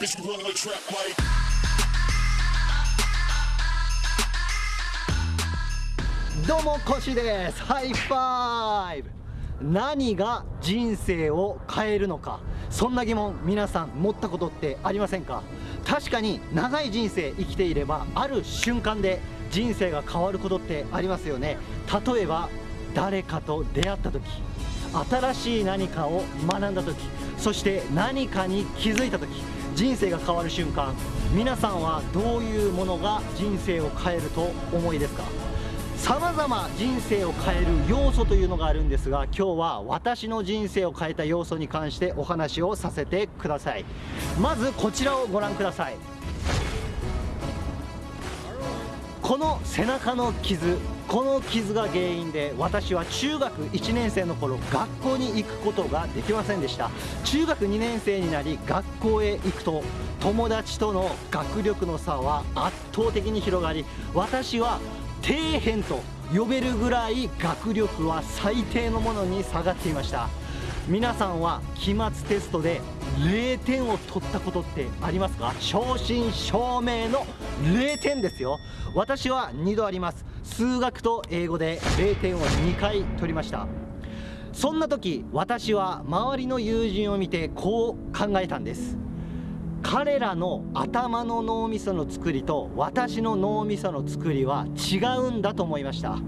Bitch, you run like trap like. どうもコシですハイファイブ何が人生を変えるのかそんな疑問皆さん持ったことってありませんか確かに長い人生生きていればある瞬間で人生が変わることってありますよね例えば誰かと出会った時新しい何かを学んだ時そして何かに気づいた時人生が変わる瞬間皆さんはどういうものが人生を変えると思いですか？さまざま人生を変える要素というのがあるんですが今日は私の人生を変えた要素に関してお話をさせてください。まずこちらをご覧ください。この背中の傷この傷が原因で私は中学1年生の頃学校に行くことができませんでした。中学2年生になり学校へ行くと友達との学力の差は圧倒的に広がり私は底辺と呼べるぐらい学力は最低のものに下がっていました。皆さんは期末テストで0点を取ったことってありますか？正真正銘の0点ですよ。私は2度あります。数学と英語で0点を2回取りました。そんな時私は周りの友人を見てこう考えたんです。彼らの頭の脳みその作りと私の脳みその作りは違うんだと思いました。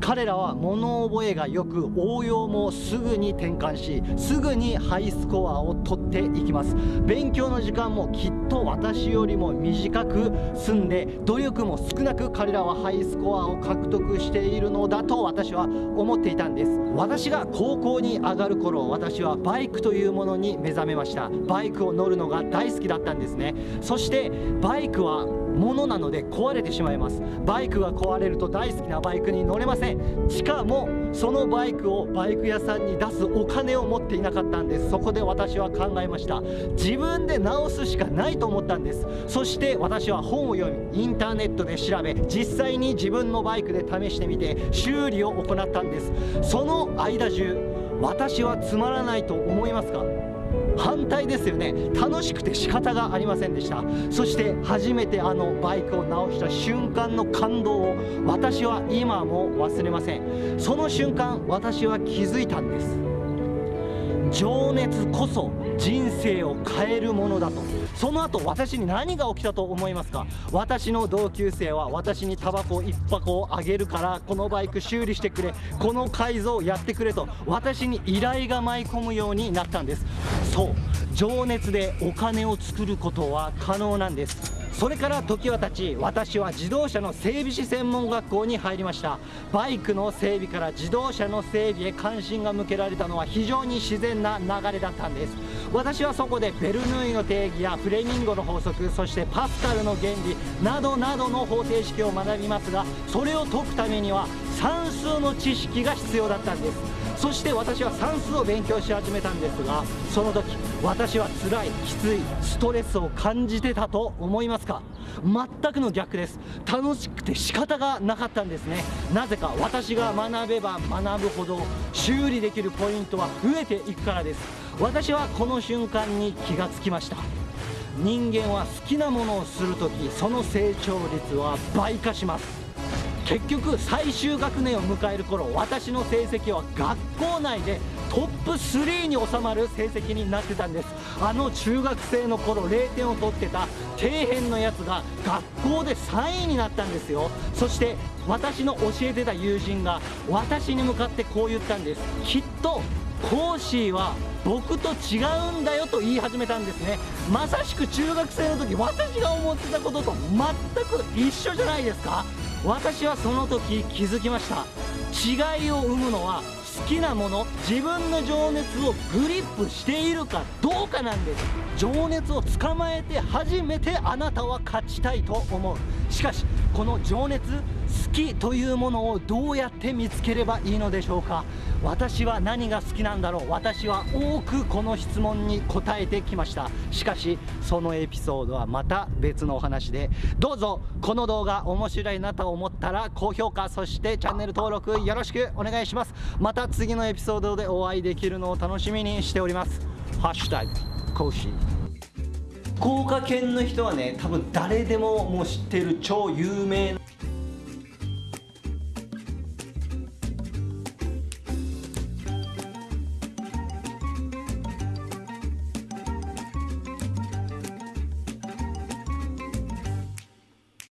彼らは物覚えがよく応用もすぐに転換しすぐにハイスコアを取っていきます。勉強の時間もきっと私よりも短く済んで努力も少なく彼らはハイスコアを獲得しているのだと私は思っていたんです。私が高校に上がる頃私はバイクというものに目覚めました。バイクを乗るのが大好きだったんですね。そしてバイクはもなので壊れてしまいます。バイクが壊れると大好きなバイクに乗れません。しかもそのバイクをバイク屋さんに出すお金を持っていなかったんです。そこで私は考えました。自分で直すしかないと思ったんです。そして私は本を読みインターネットで調べ実際に自分のバイクで試してみて修理を行ったんです。その間中私はつまらないと思いますか？反対ですよね。楽しくて仕方がありませんでした。そして初めてあのバイクを直した瞬間の感動を私は今も忘れません。その瞬間私は気づいたんです。情熱こそ人生を変えるものだと。その後私に何が起きたと思いますか？私の同級生は私にタバコ1箱をあげるからこのバイク修理してくれこの改造をやってくれと私に依頼が舞い込むようになったんです。そう情熱でお金を作ることは可能なんです。それから時は経ち私は自動車の整備士専門学校に入りました。バイクの整備から自動車の整備へ関心が向けられたのは非常に自然な流れだったんです。私はそこでベルヌーイの定義やフレミンゴの法則そしてパスカルの原理などなどの方程式を学びますがそれを解くためには算数の知識が必要だったんです。そして私は算数を勉強し始めたんですがその時私は辛いきついストレスを感じてたと思いますか？全くの逆です。楽しくて仕方がなかったんですね。なぜか私が学べば学ぶほど修理できるポイントは増えていくからです。私はこの瞬間に気がつきました。人間は好きなものをするときその成長率は倍化します。結局最終学年を迎える頃私の成績は学校内でトップ3に収まる成績になってたんです。あの中学生の頃0点を取ってた底辺のやつが学校で3位になったんですよ。そして私の教えてた友人が私に向かってこう言ったんです。きっとコーシーは僕と違うんだよと言い始めたんですね。まさしく中学生の時私が思ってたことと全く一緒じゃないですか。私はその時気づきました。違いを生むのは好きなもの自分の情熱をグリップしているかどうかなんです。情熱を捕まえて初めてあなたは勝ちたいと思う。しかしこの情熱好きというものをどうやって見つければいいのでしょうか？私は何が好きなんだろう？私は多くこの質問に答えてきました。しかしそのエピソードはまた別のお話でどうぞこの動画面白いなと思ったら高評価そしてチャンネル登録よろしくお願いします。また次のエピソードでお会いできるのを楽しみにしております。ハッシュタグコーシー。福岡県の人はね多分誰でももう知ってる超有名な